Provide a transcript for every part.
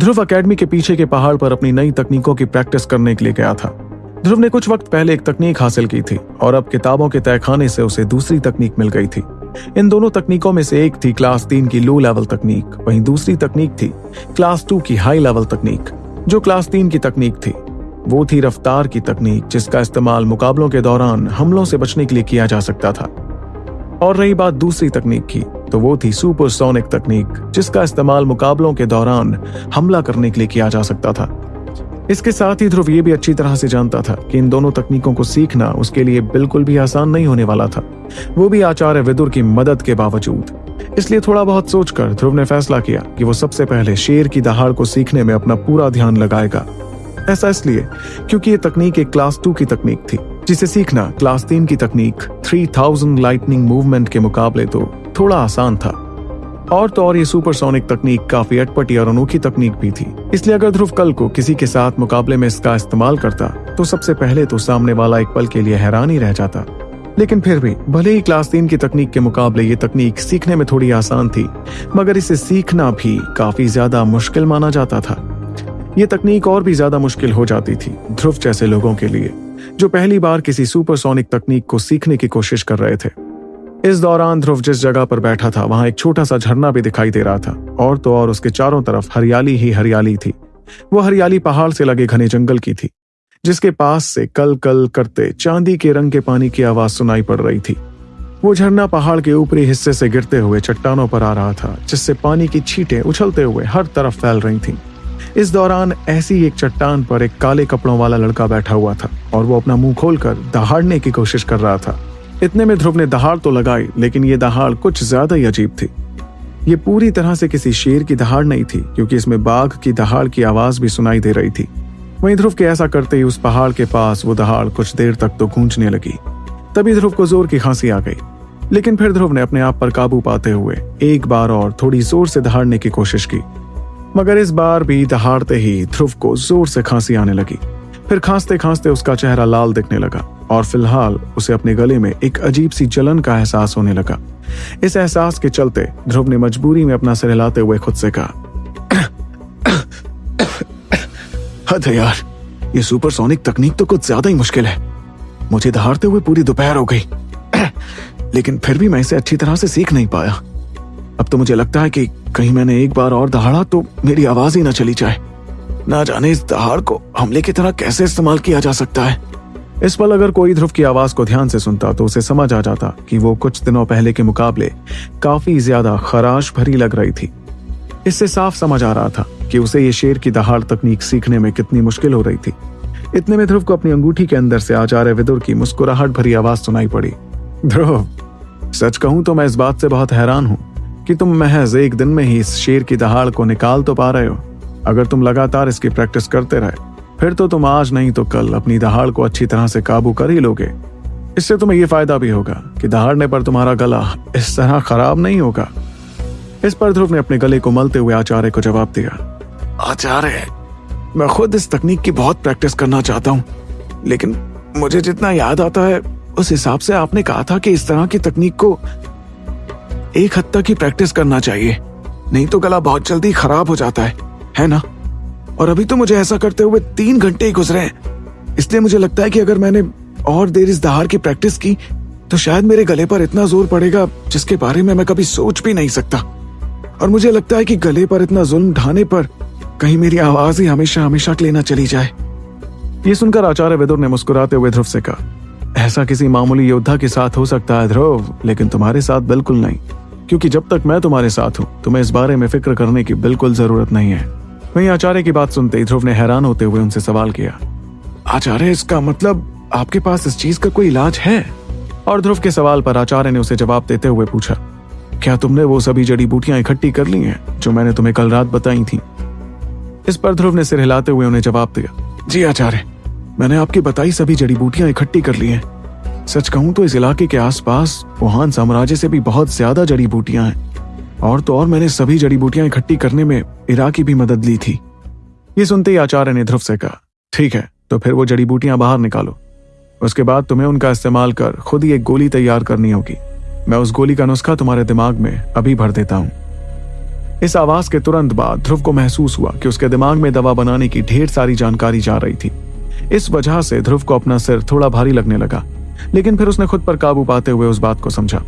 ध्रुव academy के पीछे के पहाड़ पर अपनी नई तकनीकों की प्रैक्टिस करने के लिए गया था। ध्रुव ने कुछ वक्त पहले एक तकनीक हासिल की थी, और अब किताबों के तहखाने से उसे दूसरी तकनीक मिल गई थी। इन दोनों तकनीकों में से एक थी क्लास तीन की लो लेवल तकनीक, वहीं दूसरी तकनीक थी क्लास टू की हाई लेवल तकनीक, जो क्लास तीन की तकनीक थी। वो थी रफ्तार की तकनीक, जिसका इस्तेमाल मुकाबलों के दौरान हमलों से बचने के लिए किया जा सकता था। और रही बात दूसरी तकनीक की तो वो थी सुपरसोनिक तकनीक, जिसका इस्तेमाल मुकाबलों के दौरान हमला करने के लिए किया जा सकता था। इसके साथ ही ध्रुव ये भी अच्छी तरह से जानता था कि इन दोनों तकनीकों को सीखना उसके लिए बिल्कुल भी आसान नहीं होने वाला था। वो भी आचार्य विदुर की मदद के बावजूद। इसलिए थोड़ा बहुत सोचकर ध्रुव ने फैसला किया कि वो सबसे पहले शेर की दहाड़ को सीखने में अपना पूरा ध्यान लगाएगा। ऐसा इसलिए क्योंकि ये तकनीक एक क्लास टू की तकनीक थी। जिसे सीखना क्लास तीन की तकनीक थ्री थाउज़ेंड लाइटनिंग मूवमेंट के मुकाबले तो थोड़ा आसान था। और तो और ये सुपरसोनिक तकनीक काफ़ी अटपटी और अनोखी तकनीक भी थी। इसलिए अगर ध्रुव कल को किसी के साथ मुकाबले में इसका इस्तेमाल करता तो सबसे पहले तो सामने वाला एक पल के लिए हैरान ही रह जाता। लेकिन फिर भी, भले ही क्लास तीन की तकनीक के मुकाबले ये तकनीक सीखने में थोड़ी आसान थी, मगर इसे सीखना भी काफ़ी ज़्यादा मुश्किल माना जाता था। ये तकनीक और भी ज़्यादा मुश्किल हो जाती थी, ध्रुव जैसे लोगों के लिए। जो पहली बार किसी सुपरसोनिक तकनीक को सीखने की कोशिश कर रहे थे। इस दौरान ध्रुव जिस जगह पर बैठा था, वहाँ एक छोटा सा झरना भी दिखाई दे रहा था, और तो और उसके चारों तरफ़ हरियाली ही हरियाली थी। वो हरियाली पहाड़ से लगे घने जंगल की थी, जिसके पास से कल कल करते चांदी के रंग के पानी की आवाज़ सुनाई पड़ रही थी। वो झरना पहाड़ के ऊपरी हिस्से से गिरते हुए चट्टानों पर आ रहा था, जिससे पानी की छींटें उछलते हुए हर तरफ़ फैल रही थीं। इस दौरान ऐसी एक चट्टान पर एक काले कपड़ों वाला लड़का बैठा हुआ था और वो अपना मुँह खोलकर दहाड़ने की कोशिश कर रहा था। इतने में ध्रुव ने दहाड़ तो लगाई, लेकिन ये दहाड़ कुछ ज़्यादा ही अजीब थी। ये पूरी तरह से किसी शेर की दहाड़ नहीं थी, क्योंकि इसमें बाघ की दहाड़ की आवाज़ भी सुनाई दे रही थी। वहीं ध्रुव के ऐसा करते ही उस पहाड़ के पास वो दहाड़ कुछ देर तक तो गूंजने लगी। तभी ध्रुव को ज़ोर की खांसी आ गई। लेकिन फिर ध्रुव ने अपने आप पर काबू पाते हुए एक बार और थोड़ी ज़ोर से दहाड़ने की कोशिश की। मगर इस बार भी दहाड़ते ही ध्रुव को ज़ोर से खांसी आने लगी। फिर खांसते खांसते उसका चेहरा लाल दिखने लगा और फ़िलहाल उसे अपने गले में एक अजीब सी जलन का एहसास होने लगा। इस एहसास के चलते ध्रुव ने मजबूरी में अपना सिर हिलाते हुए खुद से कहा, हद है यार, ये सुपरसोनिक तकनीक तो कुछ ज़्यादा ही मुश्किल है। मुझे दहाड़ते हुए पूरी दोपहर हो गई, लेकिन फिर भी मैं इसे अच्छी तरह से सीख नहीं पाया। अब तो मुझे लगता है कि कहीं मैंने एक बार और दहाड़ा तो मेरी आवाज़ ही ना चली जाए। ना जाने इस दहाड़ को हमले की तरह कैसे इस्तेमाल किया जा सकता है? इस पल अगर कोई ध्रुव की आवाज़ को ध्यान से सुनता तो उसे समझ आ जाता कि वो कुछ दिनों पहले के मुकाबले काफ़ी ज़्यादा खराश भरी लग रही थी। इससे साफ़ समझ आ रहा था कि उसे ये शेर की दहाड़ तकनीक सीखने में कितनी मुश्किल हो रही थी। इतने में ध्रुव को अपनी अंगूठी के अंदर से आचार्य विदुर की मुस्कुराहट भरी आवाज़ सुनाई पड़ी। ध्रुव, सच कहूँ तो मैं इस बात से बहुत हैरान हूँ। कि तुम महज एक दिन में ही इस शेर की दहाड़ को निकाल तो पा रहे हो। अगर तुम लगातार इसकी प्रैक्टिस करते रहे, फिर तो तुम आज नहीं तो कल अपनी दहाड़ को अच्छी तरह से काबू कर ही लोगे। इससे तुम्हें यह फ़ायदा भी होगा कि दहाड़ने पर तुम्हारा गला इस तरह खराब नहीं होगा। इस पर ध्रुव ने अपने गले को मलते हुए आचार्य को जवाब दिया, आचार्य, मैं खुद इस तकनीक की बहुत प्रैक्टिस करना चाहता हूँ, लेकिन मुझे जितना याद आता है, उस हिसाब से आपने कहा था कि इस तरह की तकनीक को एक हद तक ही प्रैक्टिस करना चाहिए। नहीं तो गला बहुत जल्दी खराब हो जाता है है ना? और अभी तो मुझे ऐसा करते हुए तीन घंटे ही गुजरे हैं। इसलिए मुझे लगता है कि अगर मैंने और देर इस दहाड़ की प्रैक्टिस की तो शायद मेरे गले पर इतना ज़ोर पड़ेगा, जिसके बारे में मैं कभी सोच भी नहीं सकता। और मुझे लगता है कि गले पर इतना जुल्म ढाने पर कहीं मेरी आवाज़ ही हमेशा हमेशा के लेना चली जाए। ये सुनकर आचार्य विदुर ने मुस्कुराते हुए ध्रुव से कहा, ऐसा किसी मामूली योद्धा के साथ हो सकता है ध्रुव, लेकिन तुम्हारे साथ बिल्कुल नहीं। क्योंकि जब तक मैं तुम्हारे साथ हूँ, तुम्हें इस बारे में फ़िक्र करने की बिल्कुल ज़रूरत नहीं है। वहीं आचार्य की बात सुनते ही ध्रुव ने हैरान होते हुए उनसे सवाल किया, आचार्य, इसका मतलब आपके पास इस चीज़ का कोई इलाज है? और ध्रुव के सवाल पर आचार्य ने उसे जवाब देते हुए पूछा, क्या तुमने वो सभी जड़ी बूटियाँ इकट्ठी कर ली हैं, जो मैंने तुम्हें कल रात बताई थी? इस पर ध्रुव ने सिर हिलाते हुए उन्हें जवाब दिया, जी आचार्य, मैंने आपकी बताई सभी जड़ी बूटियाँ इकट्ठी कर ली हैं। सच कहूँ तो इस इलाके के आसपास वुहान साम्राज्य से भी बहुत ज़्यादा जड़ी बूटियाँ हैं। और तो और मैंने सभी जड़ी बूटियाँ इकट्ठी करने में इरा की भी मदद ली थी। ये सुनते ही आचार्य ने ध्रुव से कहा, ठीक है तो फिर वो जड़ी बूटियाँ बाहर निकालो। उसके बाद तुम्हें उनका इस्तेमाल कर खुद ही एक गोली तैयार करनी होगी। मैं उस गोली का नुस्खा तुम्हारे दिमाग में अभी भर देता हूँ। इस आवाज़ के तुरंत बाद ध्रुव को महसूस हुआ कि उसके दिमाग में दवा बनाने की ढेर सारी जानकारी जा रही थी। इस वजह से ध्रुव को अपना सिर थोड़ा भारी लगने लगा। लेकिन फिर उसने खुद पर काबू पाते हुए उस बात को समझा।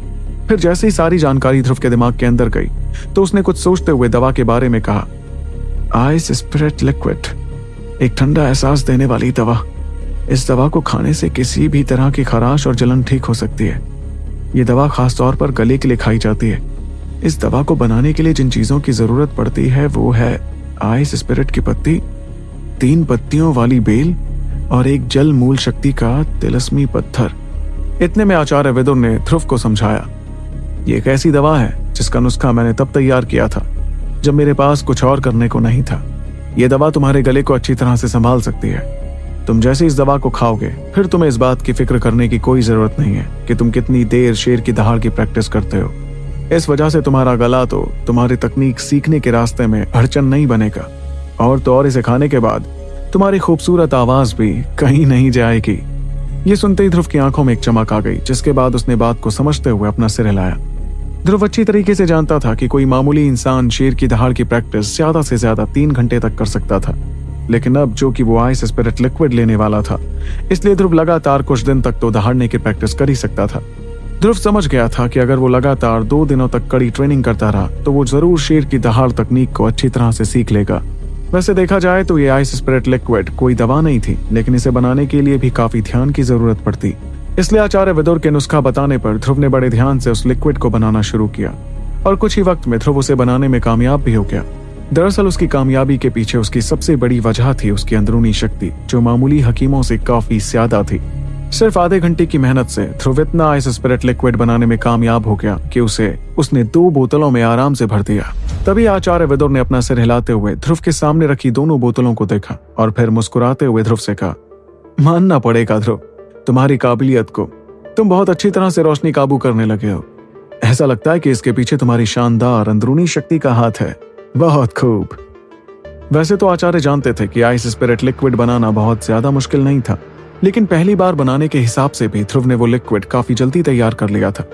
फिर जैसे ही सारी जानकारी ध्रुव के दिमाग के अंदर गई तो उसने कुछ सोचते हुए दवा के बारे में कहा आइस स्प्रेट लिक्विड एक ठंडा एहसास देने वाली दवा। इस दवा को खाने से किसी भी तरह की खराश और जलन ठीक हो सकती है। ये दवा खास तौर पर गले के लिए खाई जाती है। इस दवा को बनाने के लिए जिन चीज़ों की ज़रूरत पड़ती है, वो है आइस स्पिरिट की पत्ती, तीन पत्तियों वाली बेल और एक जल मूल शक्ति का तिलस्मी पत्थर। इतने में आचार्य विदुर ने ध्रुव को समझाया, ये एक ऐसी दवा है जिसका नुस्खा मैंने तब तैयार किया था, जब मेरे पास कुछ और करने को नहीं था। यह दवा तुम्हारे गले को अच्छी तरह से संभाल सकती है। तुम जैसे इस दवा को खाओगे, फिर तुम्हें इस बात की फ़िक्र करने की कोई ज़रूरत नहीं है कि तुम कितनी देर शेर की दहाड़ की प्रैक्टिस करते हो। इस वजह से तुम्हारा गला तो तुम्हारी तकनीक सीखने के रास्ते में अड़चन नहीं बनेगा। और तो और इसे खाने के बाद तुम्हारी खूबसूरत आवाज़ भी कहीं नहीं जाएगी। ये सुनते ही ध्रुव की आँखों में एक चमक आ गई, जिसके बाद उसने बात को समझते हुए अपना सिर हिलाया। ध्रुव अच्छी तरीके से जानता था कि कोई मामूली इंसान शेर की दहाड़ की प्रैक्टिस ज़्यादा से ज़्यादा तीन घंटे तक कर सकता था। लेकिन अब जो कि वो आइस स्पिरिट लिक्विड लेने वाला था, इसलिए ध्रुव लगातार कुछ दिन तक तो दहाड़ने की प्रैक्टिस कर ही सकता था। ध्रुव समझ गया था कि अगर वो लगातार दो दिनों तक कड़ी ट्रेनिंग करता रहा तो वो ज़रूर शेर की दहाड़ तकनीक को अच्छी तरह से सीख लेगा। वैसे देखा जाए तो ये आइस स्प्रेड लिक्विड कोई दवा नहीं थी, लेकिन इसे बनाने के लिए भी काफ़ी ध्यान की ज़रूरत पड़ती। इसलिए आचार्य विदुर के नुस्खा बताने पर ध्रुव ने बड़े ध्यान से उस लिक्विड को बनाना शुरू किया, और कुछ ही वक्त में ध्रुव उसे बनाने में कामयाब भी हो गया। दरअसल उसकी कामयाबी के पीछे उसकी सबसे बड़ी वजह थी उसकी अंदरूनी शक्ति, जो मामूली हकीमों से काफ़ी ज़्यादा थी। सिर्फ़ आधे घंटे की मेहनत से ध्रुव इतना आइस स्पिरिट लिक्विड बनाने में कामयाब हो गया कि उसे उसने दो बोतलों में आराम से भर दिया। तभी आचार्य विदुर ने अपना सिर हिलाते हुए ध्रुव के सामने रखी दोनों बोतलों को देखा और फिर मुस्कुराते हुए ध्रुव से कहा, मानना पड़ेगा ध्रुव, तुम्हारी काबिलियत को। तुम बहुत अच्छी तरह से रोशनी काबू करने लगे हो। ऐसा लगता है कि इसके पीछे तुम्हारी शानदार अंदरूनी शक्ति का हाथ है। बहुत खूब। वैसे तो आचार्य जानते थे कि आइस स्पिरिट लिक्विड बनाना बहुत ज़्यादा मुश्किल नहीं था। लेकिन पहली बार बनाने के हिसाब से भी ध्रुव ने वो लिक्विड काफ़ी जल्दी तैयार कर लिया था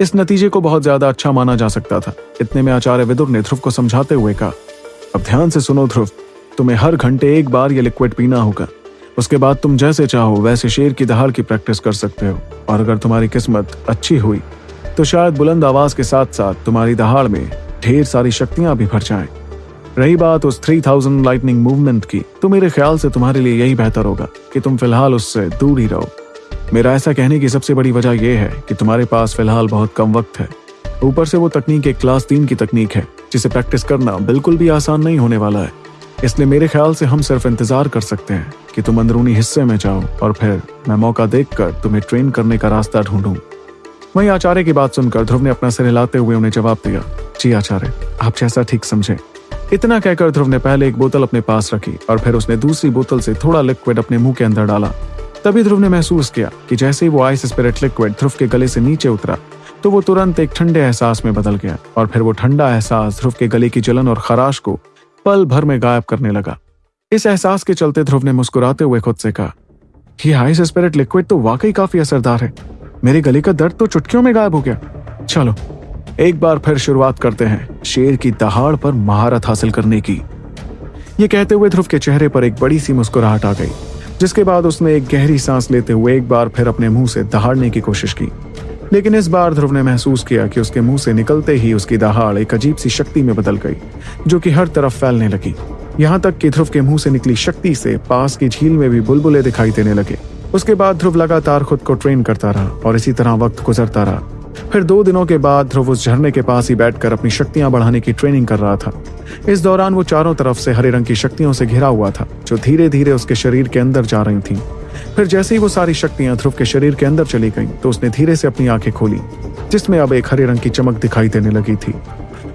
इस नतीजे को बहुत ज़्यादा अच्छा माना जा सकता था, इतने में आचार्य विदुर ने ध्रुव को समझाते हुए कहा, अब ध्यान से सुनो ध्रुव, तुम्हें हर घंटे एक बार ये लिक्विड पीना होगा उसके बाद तुम जैसे चाहो वैसे शेर की दहाड़ की प्रैक्टिस कर सकते हो, और अगर तुम्हारी किस्मत अच्छी हुई तो शायद बुलंद आवाज़ के साथ साथ तुम्हारी दहाड़ में ढेर सारी शक्तियाँ भी भर जाएँ। रही बात उस थ्री थाउज़ेंड लाइटनिंग मूवमेंट की तो मेरे ख्याल से तुम्हारे लिए यही बेहतर होगा कि तुम फ़िलहाल उससे दूर ही रहो। मेरा ऐसा कहने की सबसे बड़ी वजह यह है कि तुम्हारे पास फ़िलहाल बहुत कम वक्त है। ऊपर से वो तकनीक एक क्लास तीन की तकनीक है, जिसे प्रैक्टिस करना बिल्कुल भी आसान नहीं होने वाला है। इसलिए मेरे ख्याल से हम सिर्फ़ इंतज़ार कर सकते हैं कि तुम अंदरूनी हिस्से में जाओ, और फिर मैं मौका देखकर तुम्हें ट्रेन करने का रास्ता ढूंढूं। वहीं आचार्य की बात सुनकर ध्रुव ने अपना सिर हिलाते हुए उन्हें जवाब दिया, जी आचार्य, आप जैसा ठीक समझे। इतना कहकर ध्रुव ने पहले एक बोतल अपने पास रखी और फिर उसने दूसरी बोतल से थोड़ा लिक्विड अपने मुँह के अंदर डाला। तभी ध्रुव ने महसूस किया कि जैसे ही वो आइस स्पिरिट लिक्विड ध्रुव के गले से नीचे उतरा तो वो तुरंत एक ठंडे एहसास में बदल गया और फिर वो ठंडा एहसास ध्रुव के गले की जलन और खराश को पल भर में गायब करने लगा। इस एहसास के चलते ध्रुव ने मुस्कुराते हुए खुद से कहा कि हाइस स्पिरिट लिक्विड तो वाकई काफ़ी असरदार है। मेरे गले का दर्द तो चुटकियों में गायब हो गया। चलो एक बार फिर शुरुआत करते हैं शेर की दहाड़ पर महारत हासिल करने की। ये कहते हुए ध्रुव के चेहरे पर एक बड़ी सी मुस्कुराहट आ गई, जिसके बाद उसने एक गहरी सांस लेते हुए एक बार फिर अपने मुँह से दहाड़ने की कोशिश की। लेकिन इस बार ध्रुव ने महसूस किया कि उसके मुँह से निकलते ही उसकी दहाड़ एक अजीब सी शक्ति में बदल गई, जो कि हर तरफ़ फैलने लगी। यहाँ तक कि ध्रुव के मुँह से निकली शक्ति से पास की झील में भी बुलबुले दिखाई देने लगे। उसके बाद ध्रुव लगातार खुद को ट्रेन करता रहा और इसी तरह वक्त गुजरता रहा। फिर दो दिनों के बाद ध्रुव उस झरने के पास ही बैठकर अपनी शक्तियाँ बढ़ाने की ट्रेनिंग कर रहा था। इस दौरान वो चारों तरफ़ से हरे रंग की शक्तियों से घिरा हुआ था जो धीरे धीरे उसके शरीर के अंदर जा रही थीं। फिर जैसे ही वो सारी शक्तियाँ ध्रुव के शरीर के अंदर चली गईं, तो उसने धीरे से अपनी आँखें खोली जिसमें अब एक हरे रंग की चमक दिखाई देने लगी थी।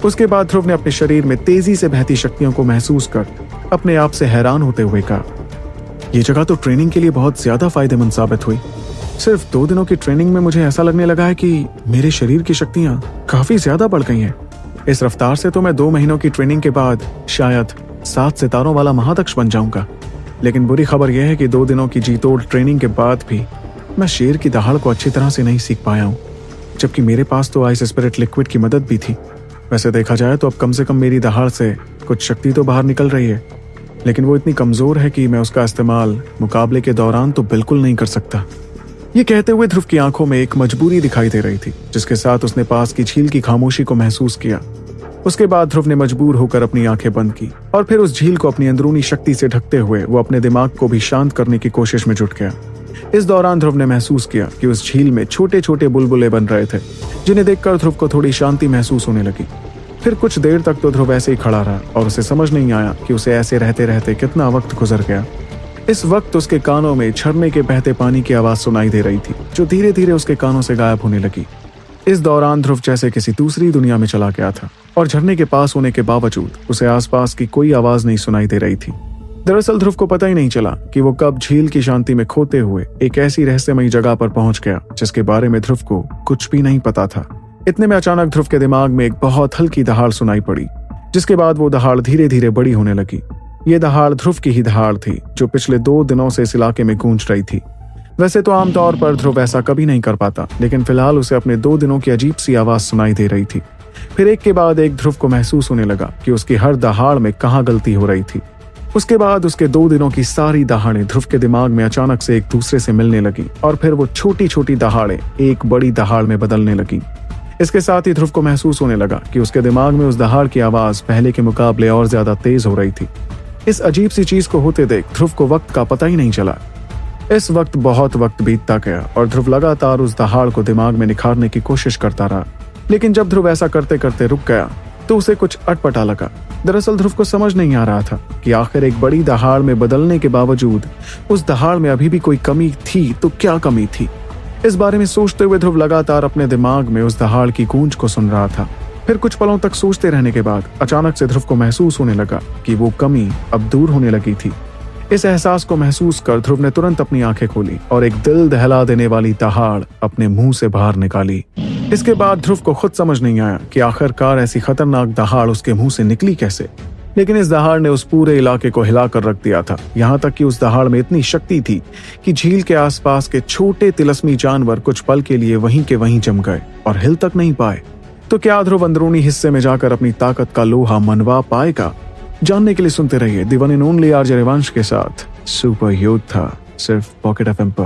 उसके बाद ध्रुव ने अपने शरीर में तेज़ी से बहती शक्तियों को महसूस कर अपने आप से हैरान होते हुए कहा यह जगह तो ट्रेनिंग के लिए बहुत ज़्यादा फ़ायदेमंद साबित हुई। सिर्फ़ दो दिनों की ट्रेनिंग में मुझे ऐसा लगने लगा है कि मेरे शरीर की शक्तियाँ काफ़ी ज़्यादा बढ़ गई हैं। इस रफ्तार से तो मैं दो महीनों की ट्रेनिंग के बाद शायद सात सितारों वाला महादक्ष बन जाऊँगा। लेकिन बुरी खबर यह है कि दो दिनों की जीतोड़ ट्रेनिंग के बाद भी मैं शेर की दहाड़ को अच्छी तरह से नहीं सीख पाया हूँ। जबकि मेरे पास तो आइस स्पिरिट लिक्विड की मदद भी थी। वैसे देखा जाए तो अब कम से कम मेरी दहाड़ से कुछ शक्ति तो बाहर निकल रही है। लेकिन वो इतनी कमज़ोर है कि मैं उसका इस्तेमाल मुकाबले के दौरान तो बिल्कुल नहीं कर सकता। ये कहते हुए ध्रुव की आँखों में एक मजबूरी दिखाई दे रही थी, जिसके साथ उसने पास की झील की खामोशी को महसूस किया। उसके बाद ध्रुव ने मजबूर होकर अपनी आँखें बंद की और फिर उस झील को अपनी अंदरूनी शक्ति से ढकते हुए वो अपने दिमाग को भी शांत करने की कोशिश में जुट गया। इस दौरान ध्रुव ने महसूस किया कि उस झील में छोटे छोटे बुलबुले बन रहे थे, जिन्हें देखकर ध्रुव को थोड़ी शांति महसूस होने लगी। फिर कुछ देर तक तो ध्रुव ऐसे ही खड़ा रहा और उसे समझ नहीं आया कि उसे ऐसे रहते रहते कितना वक्त गुजर गया। इस वक्त उसके कानों में झरने के बहते पानी की आवाज़ सुनाई दे रही थी, जो धीरे धीरे उसके कानों से गायब होने लगी। इस दौरान ध्रुव जैसे किसी दूसरी दुनिया में चला गया था, और झरने के पास होने के बावजूद उसे आसपास की कोई आवाज़ नहीं सुनाई दे रही थी। दरअसल ध्रुव को पता ही नहीं चला कि वो कब झील की शांति में खोते हुए एक ऐसी रहस्यमयी जगह पर पहुँच गया, जिसके बारे में ध्रुव को कुछ भी नहीं पता था। इतने में अचानक ध्रुव के दिमाग में एक बहुत हल्की दहाड़ सुनाई पड़ी, जिसके बाद वो दहाड़ धीरे धीरे बड़ी होने लगी। ये दहाड़ ध्रुव की ही दहाड़ थी, जो पिछले दो दिनों से इस इलाके में गूंज रही थी। वैसे तो आमतौर पर ध्रुव ऐसा कभी नहीं कर पाता, लेकिन फ़िलहाल उसे अपने दो दिनों की अजीब सी आवाज़ सुनाई दे रही थी। फिर एक के बाद एक ध्रुव को महसूस होने लगा कि उसकी हर दहाड़ में कहाँ गलती हो रही थी। उसके बाद उसके दो दिनों की सारी दहाड़ें ध्रुव के दिमाग में अचानक से एक दूसरे से मिलने लगी, और फिर वो छोटी छोटी दहाड़ें एक बड़ी दहाड़ में बदलने लगी। इसके साथ ही ध्रुव को महसूस होने लगा कि उसके दिमाग में उस दहाड़ की आवाज़ पहले के मुकाबले और ज़्यादा तेज हो रही थी। इस अजीब सी चीज़ को होते देख ध्रुव को वक्त का पता ही नहीं चला। इस वक्त बहुत वक्त बीतता गया और ध्रुव लगातार उस दहाड़ को दिमाग में निखारने की कोशिश करता रहा। लेकिन जब ध्रुव ऐसा करते करते रुक गया तो उसे कुछ अटपटा लगा। दरअसल ध्रुव को समझ नहीं आ रहा था कि आखिर एक बड़ी दहाड़ में बदलने के बावजूद उस दहाड़ में अभी भी कोई कमी थी तो क्या कमी थी? इस बारे में सोचते हुए ध्रुव लगातार अपने दिमाग में उस दहाड़ की गूंज को सुन रहा था। फिर कुछ पलों तक सोचते रहने के बाद अचानक से ध्रुव को महसूस होने लगा कि वो कमी अब दूर होने लगी थी। इस एहसास को महसूस कर ध्रुव ने तुरंत अपनी आँखें खोली और एक दिल दहला देने वाली दहाड़ अपने मुँह से बाहर निकाली। इसके बाद ध्रुव को खुद समझ नहीं आया कि आखिरकार ऐसी खतरनाक दहाड़ उसके मुँह से निकली कैसे। लेकिन इस दहाड़ ने उस पूरे इलाके को हिलाकर रख दिया था। यहाँ तक कि उस दहाड़ में इतनी शक्ति थी कि झील के आसपास के छोटे तिलस्मी जानवर कुछ पल के लिए वहीं के वहीं जम गए और हिल तक नहीं पाए। तो क्या ध्रुव अंदरूनी हिस्से में जाकर अपनी ताकत का लोहा मनवा पाएगा? जानने के लिए सुनते रहिए दिवन इन ओनली आर रिवांश के साथ। सुपर योद्धा सिर्फ़ पॉकेट एफ़ पर।